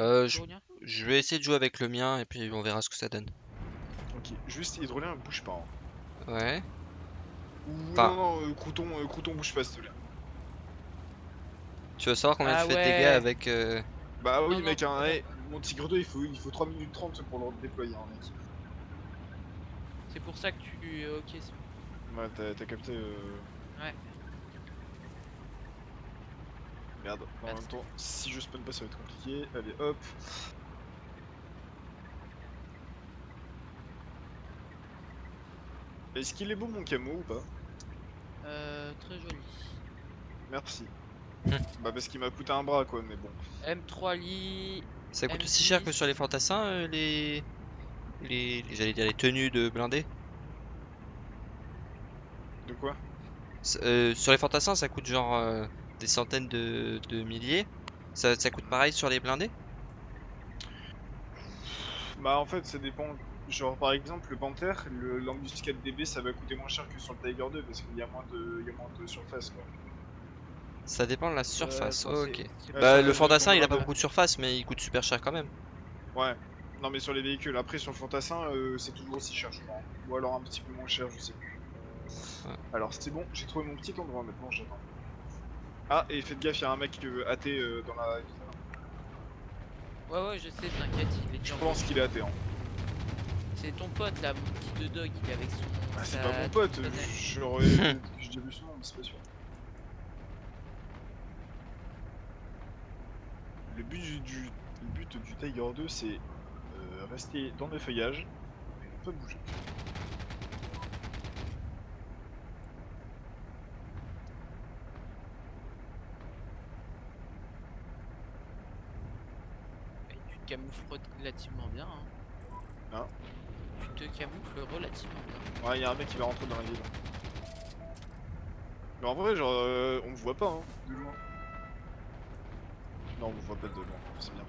Euh, je, vais essayer de jouer avec le mien et puis on verra ce que ça donne. Ok, juste hydrolien, bouge pas. hein. Ouais. Ou Enfin- non, non, euh, crouton, euh, crouton, bouge pas s'il te plaît. Tu veux savoir combien Ah tu fais de ouais. dégâts avec... euh, Bah oui Non, mec, non, hein, non. hey, mon tigre 2 il faut, il faut 3 minutes 30 pour le déployer hein, mec. C'est pour ça que tu. euh, Ok, c'est Ouais, t'as t'as capté. Euh... Ouais. Merde, en même temps, si je spawn pas, ça va être compliqué. Allez, hop. Est-ce qu'il est beau mon camo ou pas? Euh, très joli. Merci. Hmm. Bah parce qu'il m'a coûté un bras quoi, mais bon. M3 lit. Ça coûte aussi cher que M10. sur les fantassins, euh, les... Les... les- J'allais dire les tenues de blindés. De quoi? Euh, sur les fantassins, ça coûte genre euh, des centaines de, de milliers. Ça, ça coûte pareil sur les blindés? Bah en fait ça dépend. Genre par exemple le Panther, le l'Angus 4DB ça va coûter moins cher que sur le Tiger 2 parce qu'il y a moins de, il y a moins de surface quoi. Ça dépend de la surface. Euh, attends, ok. Bah, le fantassin, il a pas beaucoup de surface, mais il coûte super cher quand même. Ouais. Non mais sur les véhicules, après sur le fantassin euh, c'est toujours aussi cher je crois. Ou alors un petit peu moins cher, je sais plus. Ouais. Alors c'est bon, j'ai trouvé mon petit endroit maintenant, j'attends. Ah et faites gaffe, il y a un mec euh, athée euh, dans la... Ouais, ouais, je sais, t'inquiète, il est Je dur. pense qu'il est athée. Hein. C'est ton pote là, mon petit de dog, il est avec son. Ah, c'est sa- pas mon pote, sa- j'aurais... j'ai déjà vu son nom mais c'est pas sûr. Le but du, du- le but du Tiger 2 c'est euh, rester dans les feuillages et ne pas bouger. Camoufles relativement bien. Hein. Hein Tu te camoufles relativement bien. Ouais, il y a un mec qui va rentrer dans la ville. Mais en vrai, genre, euh, on me voit pas, hein, de loin. Non, on me voit pas de loin, c'est bien.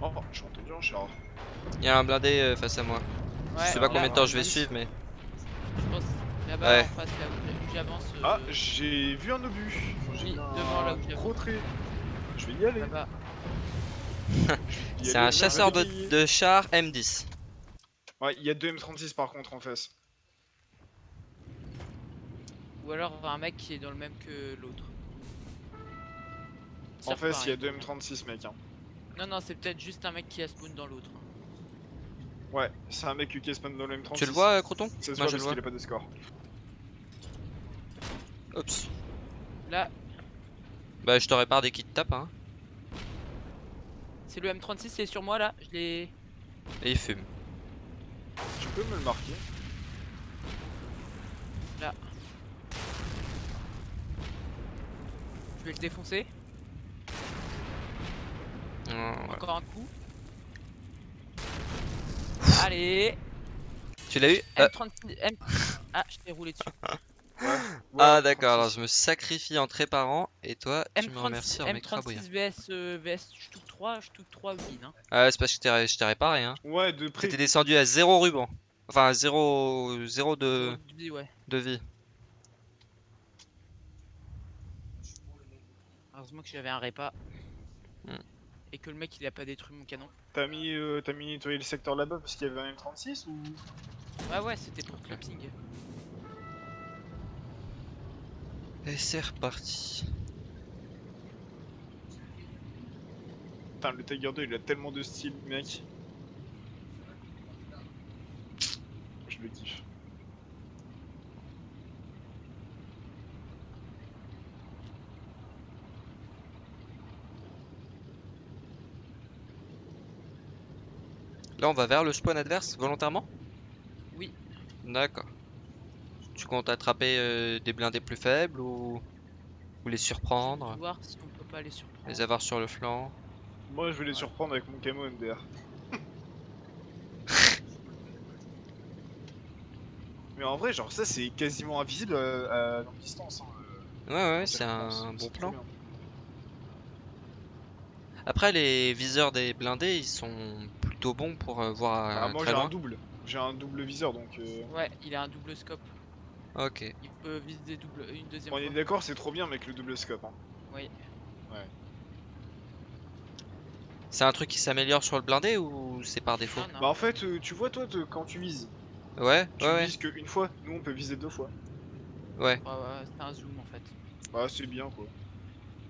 Oh, je suis entendu un char. Il y a un blindé euh, face à moi. Ouais, je sais pas combien de temps je vais suivre, mais. Je pense là-bas Ouais. en face, là où j'avance. euh, Ah, j'ai vu un obus. Enfin, j'ai Oui, vu un devant, là où j'ai-. Je vais y aller. C'est un chasseur de, chars M10. Ouais, il y a deux M36 par contre en face. Ou alors un mec qui est dans le même que l'autre. En face, il y a deux M36 mec. Hein. Non, non, c'est peut-être juste un mec qui a spawn dans l'autre. Ouais, c'est un mec qui spawn dans le M36. Tu le vois, euh, Croton Ça se Moi, voit je le parce vois. qu'il a pas de score. Oups. Là, Bah, je te répare dès qu'il te tape, hein. c'est le M36, il est sur moi là. Je l'ai. Et il fume. Tu peux me le marquer Je vais le défoncer. Oh, ouais. Encore un coup. Allez. Tu l'as eu? Ah, M36. M... Ah, je t'ai roulé dessus. Ah, d'accord, alors je me sacrifie en te réparant et toi, tu me remercies M36, en m'écrabouillant. M36 VS, euh, VS Stuck 3, Stuck 3 win. Hein. Ah, c'est parce que je t'ai- réparé, hein. Ouais, de près. T'étais descendu à 0 ruban. Enfin, à 0, 0 de, ouais. de vie. Heureusement que j'avais un repas. Hmm. Et que le mec il a pas détruit mon canon. T'as mis, euh, t'as mis nettoyer le secteur là-bas parce qu'il y avait un M36 ou? Ouais, ouais, c'était pour clubbing. Et c'est reparti. Putain, le Tiger 2 il a tellement de style, mec. Je le kiffe. Là, on va vers le spawn adverse volontairement? Oui. D'accord. Tu comptes attraper euh, des blindés plus faibles ou, ou les surprendre, Voir si on peut pas les surprendre. les avoir sur le flanc Moi je vais les surprendre avec mon camo MDR. Mais en vrai, genre ça c'est quasiment invisible à, à longue distance. Hein. euh, Ouais, ouais, c'est un bon plan. Après, les viseurs des blindés, ils sont plutôt bons pour euh, voir euh, moi très j'ai un loin. double. J'ai un double viseur donc. euh, Ouais, il a un double scope. Ok. Il peut viser double, une deuxième On est d'accord, c'est trop bien avec le double scope. Hein. Oui. Ouais. C'est un truc qui s'améliore sur le blindé ou c'est par défaut Non, non. Bah en fait, euh, tu vois toi, te- quand tu vises, Ouais, tu ouais, ouais, vises qu'une fois, nous on peut viser deux fois. ouais. Ouais, ouais, c'est un zoom en fait. Bah c'est bien quoi.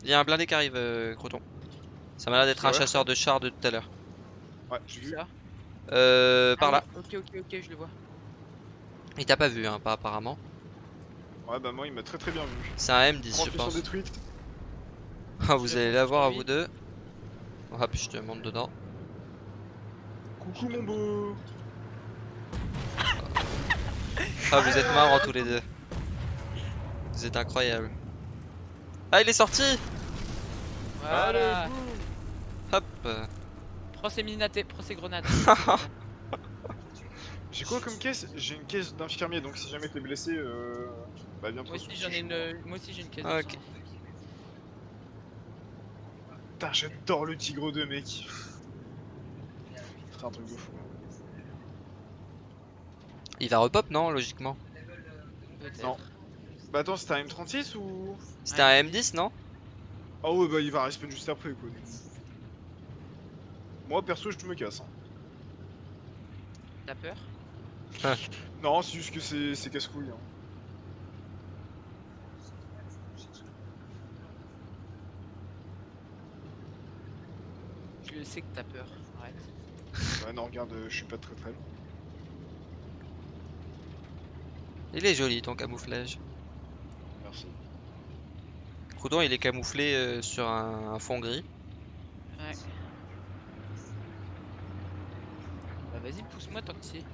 Il y a un blindé qui arrive, euh, Croton. Ça m'a l'air d'être C'est un vrai, chasseur de chars de tout à l'heure. Ouais, j'ai vu. Ça Euh, par Ah là. oui, Ok, ok, ok, je le vois. Il t'a pas vu, hein, pas apparemment. Ouais bah moi il m'a très très bien vu. C'est un M10, je pense. détruite. Ah, vous allez fonce la sur voir à vous deux. Hop, je te monte dedans. Coucou mon beau. Ah, vous êtes marrants tous les deux. Vous êtes incroyables. Ah, il est sorti Voilà. Allez. Hop Prends ces minatés, prends ces grenades. J'ai quoi comme caisse? J'ai une caisse d'infirmier donc si jamais t'es blessé, euh... bah viens moi aussi j'en ai une, moi. moi aussi j'ai une caisse. Ah, ok. Putain j'adore le tigre 2 mec. C'est un truc de fou. Il va repop, non, logiquement? Non. Bah attends c'était un M36 ou? C'était un M10, non? Ah ouais bah il va respawn juste après quoi. Moi perso je me casse. Hein. T'as peur? Non c'est juste que c'est c'est casse-couille. Hein. Je sais que t'as peur. Arrête. Ouais non regarde euh, je suis pas très très loin. Il est joli, ton camouflage. Merci. Croudon, il est camouflé euh, sur un, un fond gris. Ouais. Bah vas-y, pousse-moi tant que y es.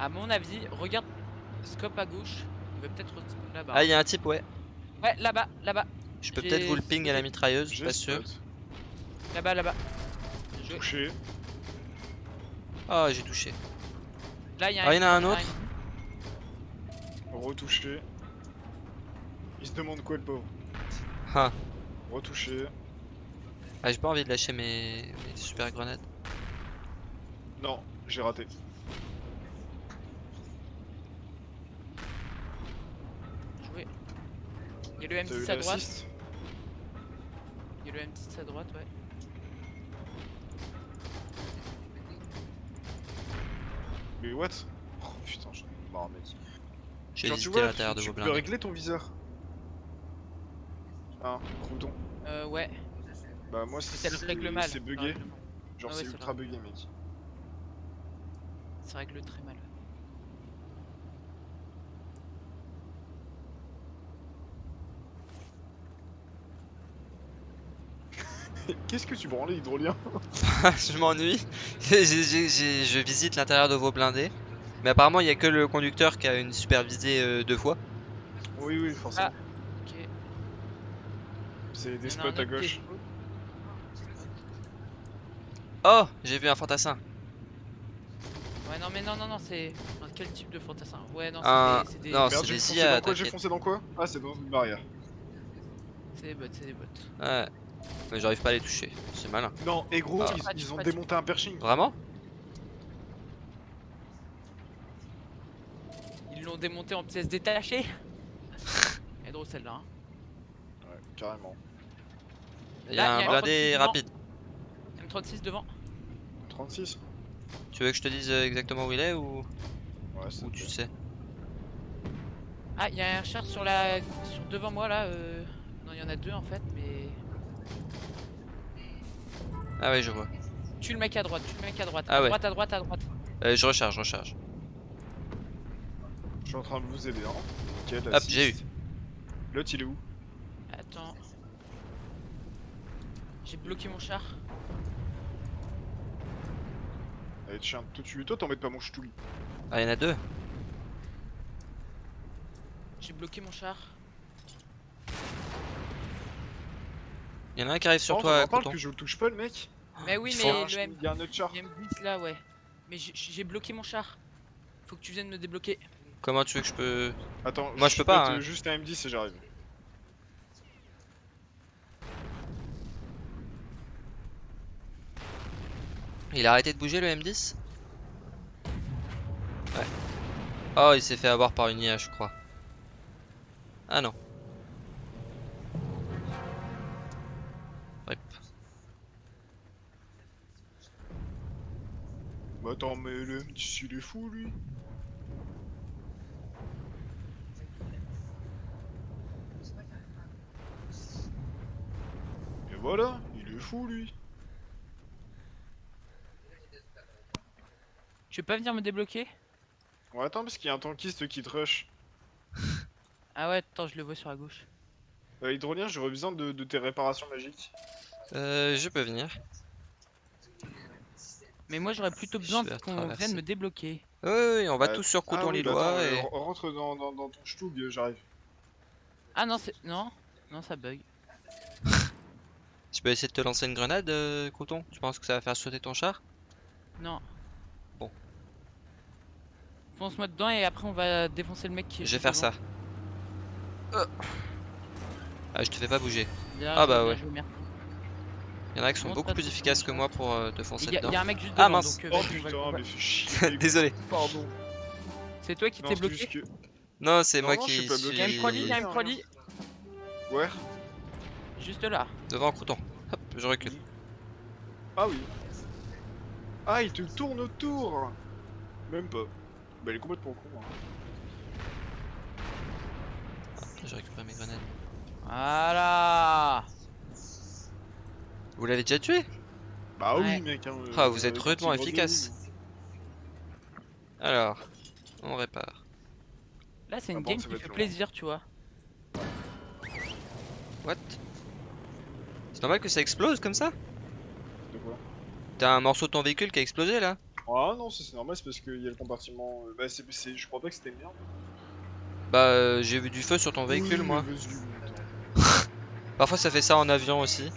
À mon avis, regarde, scope à gauche, il va peut-être là-bas. Ah, il y a un type, ouais. Ouais, là-bas, là-bas, Je peux peut-être vous le ping à la mitrailleuse, je suis pas sûr. là-bas, là-bas. Touché. Ah, j'ai touché. Là, il y Ah, il y en a un autre Retouché. Il se demande quoi le pauvre. Ah, Retouché. ah j'ai pas envie de lâcher mes, mes super grenades. Non, j'ai raté. Il y a le T'as eu M10 à droite. Il y a le M10 à droite, ouais. Mais what? Oh putain, j'en ai marre mec. J'ai Genre, tu hésité à l'intérieur de tu vos peux blindés. régler ton viseur. Ah, crouton. Euh, ouais. Bah moi c'est bugué. Genre Ah ouais, c'est ultra bugué mec. Ça règle très mal. Qu'est-ce que tu branles hydrolien je m'ennuie. Je visite l'intérieur de vos blindés. Mais apparemment, il y a que le conducteur qui a une super visée euh, deux fois. Oui oui forcément. Ok. C'est des spots un à gauche. Oh, j'ai vu un fantassin. Ouais, non, mais non, non, non, c'est. enfin, Quel type de fantassin? Ouais, non, Un- c'est des. c'est des- non, Merde c'est j'ai des foncé IA, dans quoi J'ai foncé dans quoi? Ah c'est dans une barrière. C'est des bots, c'est des bots. Ouais. Mais j'arrive pas à les toucher. C'est malin. Non et gros Ah. ils, ont démonté un pershing. Vraiment? Ils l'ont démonté en pièces détachées Elle est drôle celle-là. Hein. Ouais carrément. Il y Là, a y un a blindé 36 devant. rapide. M36 devant. 36 Tu veux que je te dise euh, exactement où il est ou, Ouais c'est ou tu sais Ah, il y a un char sur la. Sur devant moi là. Euh... Non, il y en a deux en fait, mais. Ah ouais, je vois. Tue le mec à droite, tue le mec à droite. Ah à ouais. droite, à droite, à droite. Euh, je recharge, je recharge. Je suis en train de vous aider hein. Nickel, Hop, j'ai eu. L'autre il est où? Attends. J'ai bloqué mon char. Allez tiens, tout tu toi t'embêtes pas mon ch'touli. Ah, il y en a deux. J'ai bloqué mon char. Il y en a un qui arrive sur Oh, toi, parles Coton. que je le touche pas le mec Mais oui, Il mais le M... Il y a un autre char. le M10 là, ouais. Mais j'ai- bloqué mon char. Faut que tu viennes me débloquer. Comment tu veux que je peux. Attends, Moi, je peux pas, hein. juste un M10 et j'arrive. Il a arrêté de bouger le M10 Ouais. Oh, il s'est fait avoir par une IA, je crois. Ah non. Bah attends, mais le M10 il est fou lui. Et voilà, il est fou lui. Tu veux pas venir me débloquer? Ouais, attends, parce qu'il y a un tankiste qui te rush. Ah ouais, attends, je le vois sur la gauche. Euh, Hydrolien, j'aurais besoin de, de tes réparations magiques. Euh, je peux venir. Mais moi j'aurais plutôt Je besoin qu'on vienne me débloquer. Oui, oui, oui, on va Euh, tous sur Ah Couton oui, bah et... euh, rentre dans, dans, dans ton stug, euh, j'arrive. Ah non, c'est. Non, non, ça bug. Tu peux essayer de te lancer une grenade, euh, Couton Tu penses que ça va faire sauter ton char? Non. Bon. Fonce-moi dedans et après on va défoncer le mec qui est Je vais faire devant. ça. Euh. Ah, je te fais pas bouger. Ah bah ouais. Il y en a qui sont beaucoup plus efficaces que moi pour euh, te foncer Il y, a- dedans. y a un mec juste Ah, devant mince. donc. euh, Oh putain, va- mais fais chier. Désolé. Pardon. C'est toi qui t'es bloqué que- Non, c'est moi non, qui Il y a une proli, il y a une Rien. proli. Ouais. Juste là. devant Couton. Hop, je recule. Ah oui. Ah, il te tourne autour Même pas. Bah, il est complètement con. Hein. Je récupère mes grenades. Voilà. Vous l'avez déjà tué? Bah Ouais. oui, mec. Hein, Ah, vous êtes quand rudement efficace. Alors, on répare. Là c'est Ah une bon, game qui fait plaisir, tu vois. What? C'est normal que ça explose comme ça? De quoi? T'as un morceau de ton véhicule qui a explosé là? Ah non, ça, c'est normal, c'est parce qu'il y a le compartiment. euh, Bah, je crois pas que c'était une merde. Bah, euh, j'ai vu du feu sur ton véhicule Oui, moi. Parfois ça fait ça en avion aussi.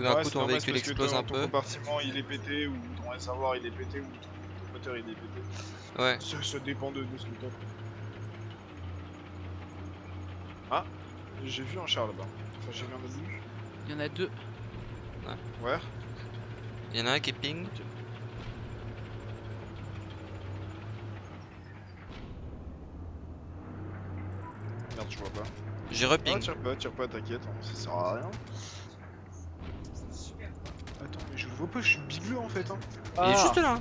Tout d'un Ouais, coup ton véhicule c'est parce que explose ton- un Ton peu. compartiment il est pété, ou ton réservoir il est pété, ou ton, ton moteur il est pété. Ouais. Ça, ça dépend de, de ce que t'as. Ah, j'ai vu un char là-bas. Enfin, j'ai vu un obus. Il y en a deux. Ouais. Il y en a un qui ping. Merde, je vois pas. J'ai Ah, reping. tire pas, tire pas, t'inquiète, hein, ça sert à rien. Attends, mais je le vois pas, je suis bigleux en fait. Hein. Il est juste là. hein.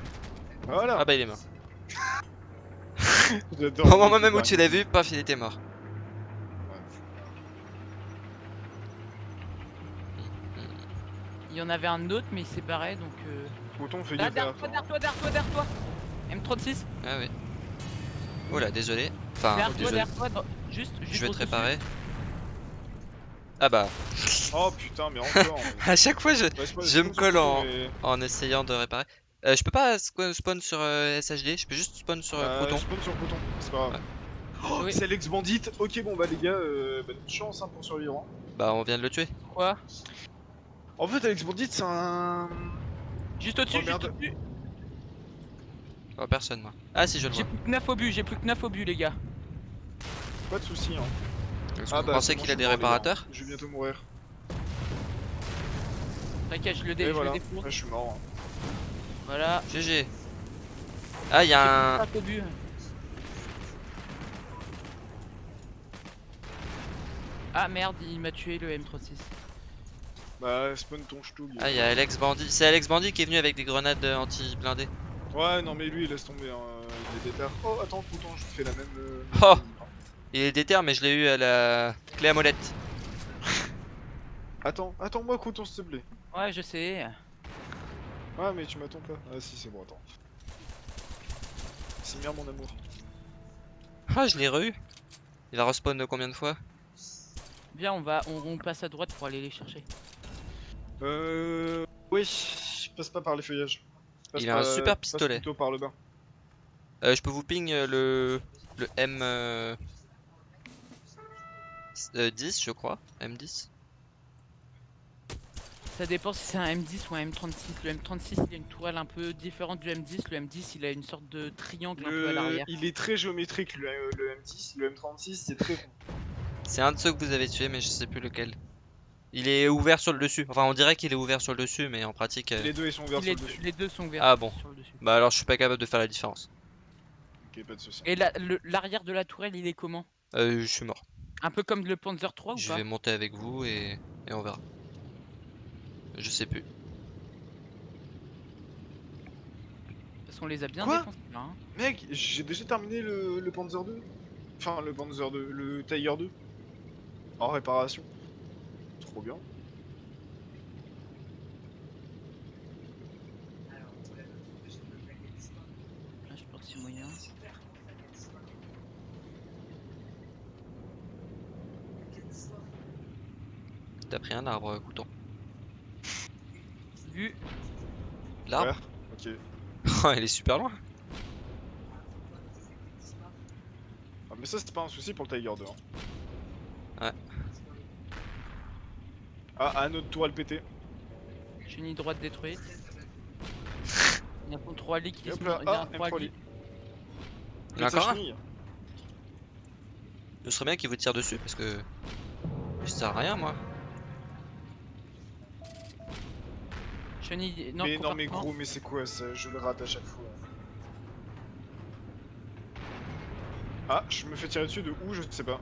Voilà. Ah bah il est mort. J'adore. Au moment même où tu l'as vu, paf, il était mort. Il y en avait un autre mais il s'est barré donc. Euh... Bouton, fais Là, gaffe. derrière toi, derrière toi, derrière toi, derrière toi. M36. Ah oui. Oula, désolé. Enfin, derrière toi, désolé. derrière toi. Juste, juste. Je vais te réparer. Ah bah, Oh putain, mais encore. à chaque fois je, Bah, je me colle en- mais- en essayant de réparer. Euh, je peux pas spawn sur euh, SHD, je peux juste spawn sur euh, Euh, Proton. spawn sur Proton, c'est pas grave. Ouais. Oh, Oui. c'est l'ex bandit. Ok, bon bah les gars, euh, bah, bonne chance hein, pour survivre. hein. Bah on vient de le tuer. Quoi? En fait, Alex Bandit, c'est un. Juste au-dessus, Oh, juste au-dessus. Oh personne moi. Ah si je le J'ai vois. plus que 9 obus, j'ai plus que 9 obus les gars. Pas de soucis. Hein. Est-ce Ah que bah, vous pensez qu'il a je des réparateurs Je vais bientôt mourir. T'inquiète, je le, dé je voilà. le défourche. Ouais, je suis mort. hein. Voilà. GG. Ah il y a un... 5 obus. Ah merde, il m'a tué le M36. Bah, spawn ton stug. Ah il y a Alex Bandit. C'est Alex Bandit qui est venu avec des grenades euh, anti-blindées. Ouais, non, mais lui, laisse tomber. Hein. Il est déter. Oh, attends, Proton, je fais la même. euh, Oh. Il est déter mais je l'ai eu à la clé à molette. Attends, attends-moi, Proton, s'il te plaît. Ouais, je sais. Ah, mais tu m'attends pas. Ah, si, c'est bon, attends. C'est bien, mon amour. Ah je l'ai re-eu. Il a respawn combien de fois? Viens, on va, on, on passe à droite pour aller les chercher. Euh. Oui, passe pas par les feuillages. Passe Il a un par- super passe pistolet. plutôt par le bas. Euh, je peux vous ping euh, le, le M... euh, s- euh, 10 je crois. M10. Ça dépend si c'est un M10 ou un M36. Le M36 il a une tourelle un peu différente du M10. Le M10 il a une sorte de triangle un peu à l'arrière. Il est très géométrique, le, le M10. Le M36, c'est très rond. C'est un de ceux que vous avez tué mais je sais plus lequel. Il est ouvert sur le dessus. Enfin on dirait qu'il est ouvert sur le dessus mais en pratique... euh, Les deux, ils sont ouverts sur le dessus. les deux sont ouverts Ah bon. sur le dessus. Bah alors je suis pas capable de faire la différence. Ok, pas de soucis. Et la- l'arrière de la tourelle il est comment? Euh, je suis mort. Un peu comme le Panzer 3 ou Je pas vais monter avec vous et, et on verra. Je sais plus. Parce qu'on les a bien Quoi? défoncés là. Hein. Mec, j'ai déjà terminé le, le Panzer 2. Enfin, le Panzer 2, le Tiger 2. En réparation. Trop bien. Là, je pense que c'est moyen. T'as pris un arbre, euh, couton. Vu. L'arbre Ok. Oh, il est super loin. Ah, mais ça, c'est pas un souci pour le Tiger 2. Hein. Ouais. Ah, à notre toile pété. Chenille droite détruite. Il y a un 3 lits qui là, il y a ah, un 3 M3 lits. lit. Il y en a Sa encore un chenille. Ce serait bien qu'il vous tire dessus parce que. Ça sert à rien, moi. Chenille. Non, mais non, mais gros, mais c'est quoi ça? Je le rate à chaque fois. Ah, je me fais tirer dessus de où? Je sais pas.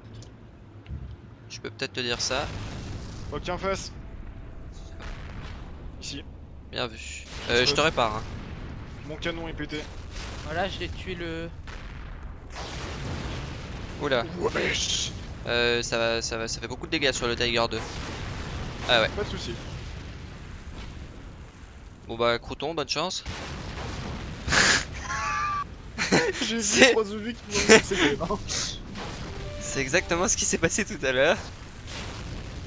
Je peux peut-être te dire ça. Ok, en face. Ici. Bien vu. Euh, je te répare. Hein. Mon canon est pété. Voilà, j'ai tué le. Oula. Wesh Euh, ça, va, ça, va, ça fait beaucoup de dégâts sur le Tiger 2. Ah ouais. Pas de soucis. Bon bah, crouton, bonne chance. J'ai vu trois zombies qui m'ont hein. C'est exactement ce qui s'est passé tout à l'heure.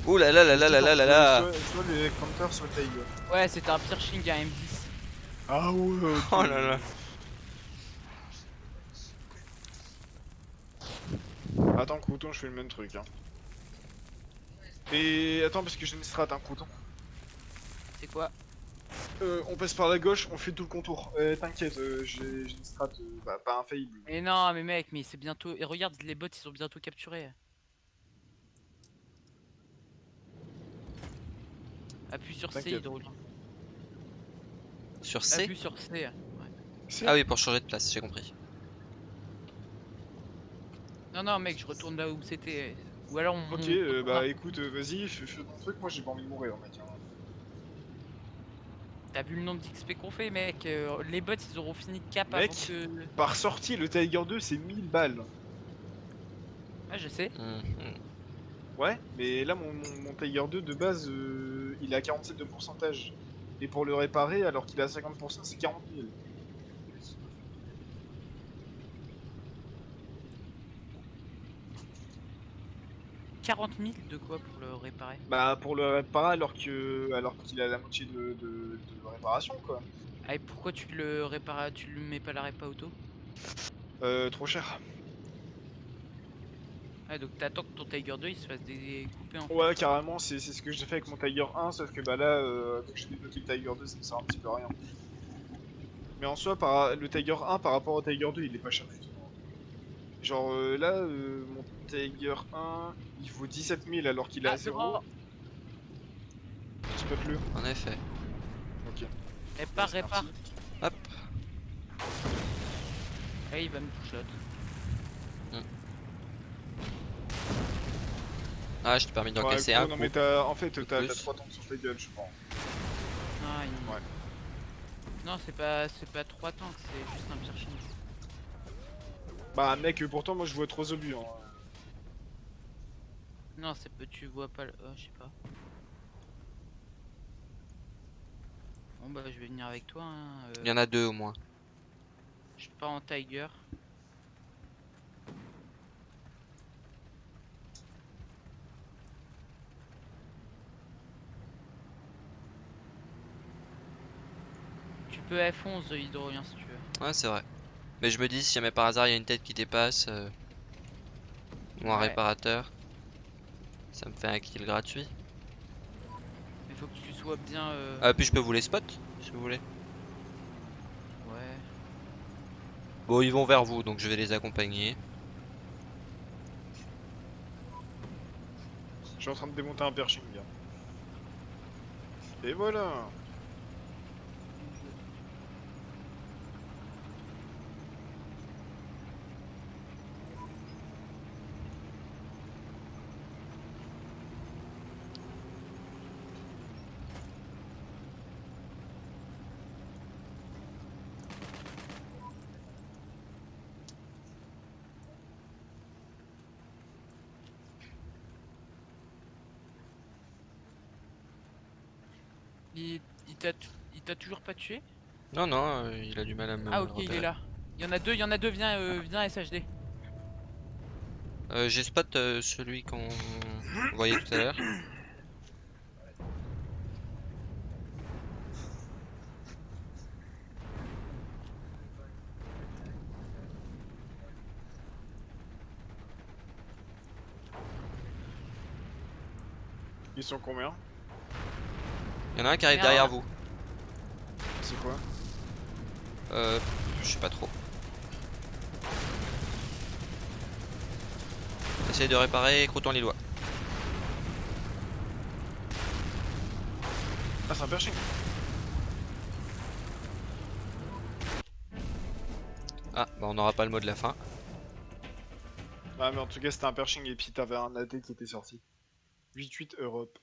Ouh là là là là là là là les counters, le. Ouais, c'était un Pirching à M10. Ah ouais. Oh là là. Attends, crouton, je fais le même truc. Hein. Et attends, parce que j'ai une strat, un crouton. C'est quoi? Euh, on passe par la gauche, on fait tout le contour. Euh, T'inquiète, euh, j'ai une strat, euh, bah, pas infaillible. Mais non, mais mec, mais c'est bientôt. Et regarde, les bots ils sont bientôt capturés. Appuie sur C. Hydrolien. Sur C Appuie sur C. C'est- Ah oui, pour changer de place, j'ai compris. Non, non, mec, je retourne là où c'était. Ou alors on. Ok, on- euh, bah écoute, vas-y, fais, fais ton truc, moi j'ai pas envie de mourir, mec. hein. T'as vu le nombre d'XP qu'on fait, mec euh, Les bots ils auront fini de cap Mec. avant que. Par sortie, le Tiger 2 c'est 1000 balles. Ah, je sais. Mhm. Ouais, mais là mon, mon, mon Tiger 2 de base, euh, il est à 47 de pourcentage. Et pour le réparer, alors qu'il est à 50%, c'est 40 000. « 40 000 de quoi pour le réparer? Bah pour le réparer alors que alors qu'il a la moitié de, de, de réparation quoi. Ah, et pourquoi tu le répares Tu le mets pas la répa auto? Euh, trop cher. Ah, donc t'attends que ton Tiger 2 il se fasse découper en Ouais, carrément, c'est ce que j'ai fait avec mon Tiger 1, sauf que bah là, euh, que j'ai débloqué le Tiger 2, ça me sert un petit peu à rien. Mais en soi, par, le Tiger 1 par rapport au Tiger 2, il est pas cher du tout. Genre euh, là, euh, mon Tiger 1, il vaut 17 000 alors qu'il est Ah, à c'est 0. bon. Spot-le. En effet. Ok. Répare, répare. Hop. Ah, il va me push l'autre. Ah, je t'ai permis Ouais, d'encaisser gros, un non coup. mais t'as, en fait, t'as plus. 3 tanks sur ta gueule, je pense. Ah, il... Ouais. Non, c'est pas, c'est pas 3 tanks, c'est juste un Pirching. Bah mec, pourtant moi je vois trop obus. Hein. Non, c'est peu, tu vois pas le. Oh, je sais pas. Bon, bah, je vais venir avec toi. Hein. euh, Il y en a deux au moins. Je pars en Tiger. Tu peux F11 hydrolien si tu veux. Ouais, c'est vrai. Mais je me dis, si jamais par hasard il y a une tête qui dépasse, euh, ou un Ouais. réparateur, ça me fait un kill gratuit. Mais faut que tu sois bien. euh, Ah, puis je peux vous les spot, si vous voulez. Ouais. Bon, ils vont vers vous, donc je vais les accompagner. Je suis en train de démonter un pershing. gars. Et voilà. Il, il t'a tu- il t'a toujours pas tué Non, non, euh, il a du mal à me Ah ok, il est là. Il y en a deux, il y en a deux, viens, euh, viens SHD. Euh, J'ai spot euh, celui qu'on voyait tout à l'heure. Ils sont combien? Il y en a un qui arrive derrière vous. C'est quoi? Euh, je sais pas trop. Essaye de réparer Croton Lillois. Ah, c'est un pershing Ah, bah on n'aura pas le mot de la fin. Ah, mais en tout cas, c'était un pershing et puis t'avais un AD qui était sorti. 8-8 Europe.